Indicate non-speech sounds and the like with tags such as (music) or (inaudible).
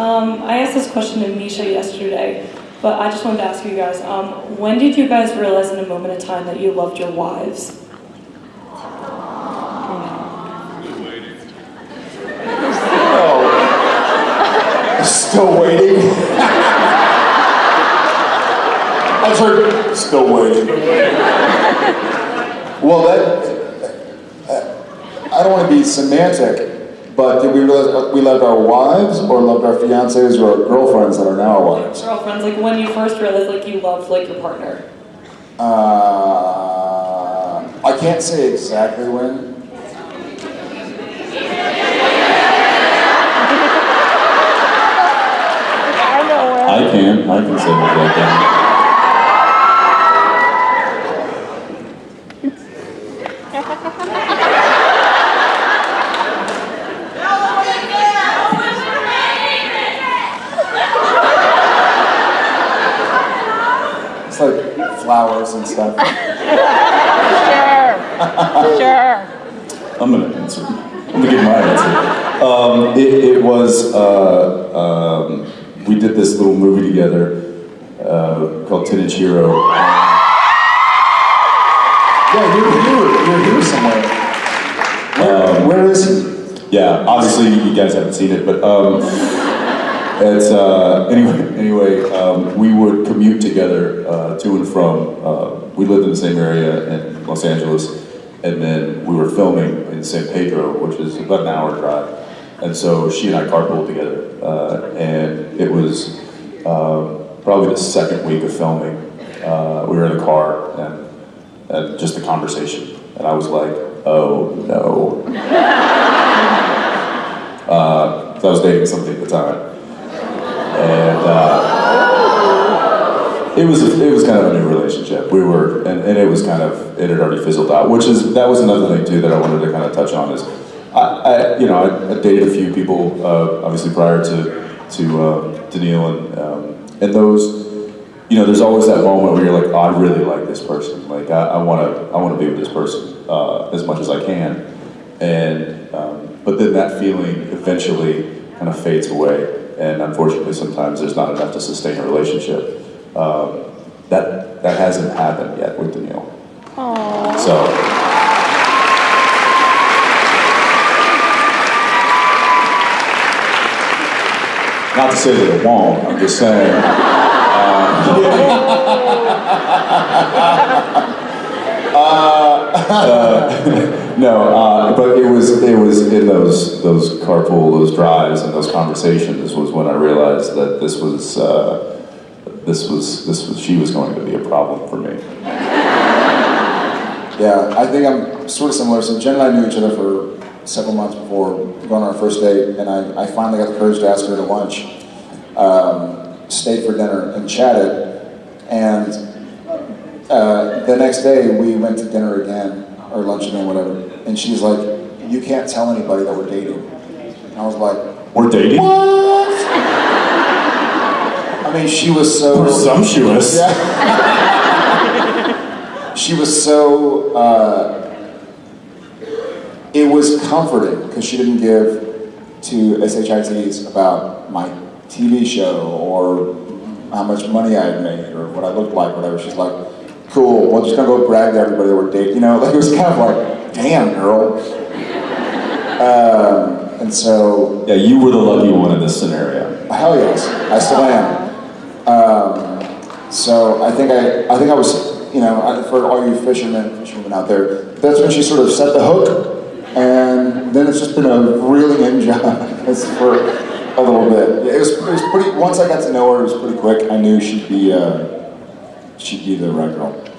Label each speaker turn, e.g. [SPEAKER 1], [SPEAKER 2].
[SPEAKER 1] Um, I asked this question to Misha yesterday, but I just wanted to ask you guys, um, when did you guys realize in a moment of time that you loved your wives?
[SPEAKER 2] Still waiting. (laughs) I heard still waiting. Well, that I don't want to be semantic, but did we realize we loved our wives, or loved our fiancés, or our girlfriends that are now our wives?
[SPEAKER 1] Girlfriends, like when you first realized like you loved like your partner.
[SPEAKER 2] Uh, I can't say exactly when.
[SPEAKER 3] I can. I can say what I can.
[SPEAKER 2] It's like flowers and stuff.
[SPEAKER 4] Sure. Sure.
[SPEAKER 3] I'm gonna answer. I'm gonna give my answer. Um, it, it was uh, um, we did this little movie together uh, called Inch Hero.
[SPEAKER 2] Yeah, you're here. You're here somewhere. Where, where is he?
[SPEAKER 3] Yeah, obviously you guys haven't seen it, but um, it's uh, anyway. Anyway, um, we would commute together uh, to and from. Uh, we lived in the same area in Los Angeles, and then we were filming in San Pedro, which is about an hour drive. And so she and I carpooled together, uh, and it was um, probably the second week of filming. Uh, we were in the car, and, and just the conversation, and I was like, "Oh no." (laughs) Uh, 'cause I was dating somebody at the time, and uh, it was it was kind of a new relationship. We were, and, and it was kind of it had already fizzled out. Which is that was another thing too that I wanted to kind of touch on is, I, I you know I, I dated a few people uh, obviously prior to to uh, to Neil and um, and those. You know, there's always that moment where you're like, oh, I really like this person. Like, I want to, I want to be with this person uh, as much as I can. And um, but then that feeling eventually kind of fades away, and unfortunately, sometimes there's not enough to sustain a relationship. Um, that that hasn't happened yet with Danneel. So. Not to say that it won't. I'm just saying. Uh, (laughs) no, uh, but it was it was in those those carpool, those drives, and those conversations was when I realized that this was uh, this was this was she was going to be a problem for me. (laughs)
[SPEAKER 2] Yeah, I think I'm sort of similar. So Jen and I knew each other for several months before going on our first date, and I, I finally got the courage to ask her to lunch. Um, stayed for dinner and chatted, and uh, the next day we went to dinner again, or lunch again, whatever. And she's like, "You can't tell anybody that we're dating." And I was like,
[SPEAKER 3] We're dating.
[SPEAKER 2] "What?" I mean, she was so
[SPEAKER 3] Presumptuous. (laughs)
[SPEAKER 2] Yeah. she was so. Uh, it was comforting because she didn't give to SHITs about my TV show or how much money I had made or what I looked like, whatever. She's like, "Cool, well, just gonna go brag to everybody that we're dating." You know, (laughs) like it was kind of like, "Damn, girl." Um, and so
[SPEAKER 3] Yeah, you were the lucky one in this scenario.
[SPEAKER 2] Hell yes, I still am. Um, so I think I, I think I was, you know, I- for all you fishermen, fisherwomen out there, that's when she sort of set the hook, and then it's just been a reeling in (laughs) job for a little bit. It was, it was pretty. Once I got to know her, it was pretty quick. I knew she'd be, uh, she'd be the right girl.